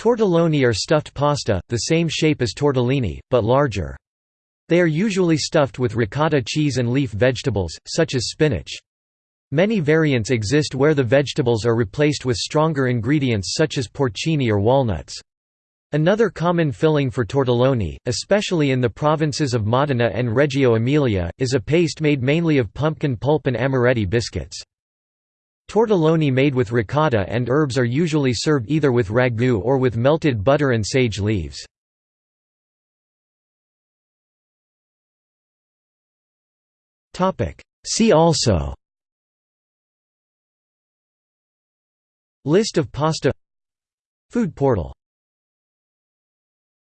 Tortelloni are stuffed pasta, the same shape as tortellini, but larger. They are usually stuffed with ricotta cheese and leaf vegetables, such as spinach. Many variants exist where the vegetables are replaced with stronger ingredients such as porcini or walnuts. Another common filling for tortelloni, especially in the provinces of Modena and Reggio Emilia, is a paste made mainly of pumpkin pulp and amaretti biscuits. Tortelloni made with ricotta and herbs are usually served either with ragu or with melted butter and sage leaves. See also List of pasta Food portal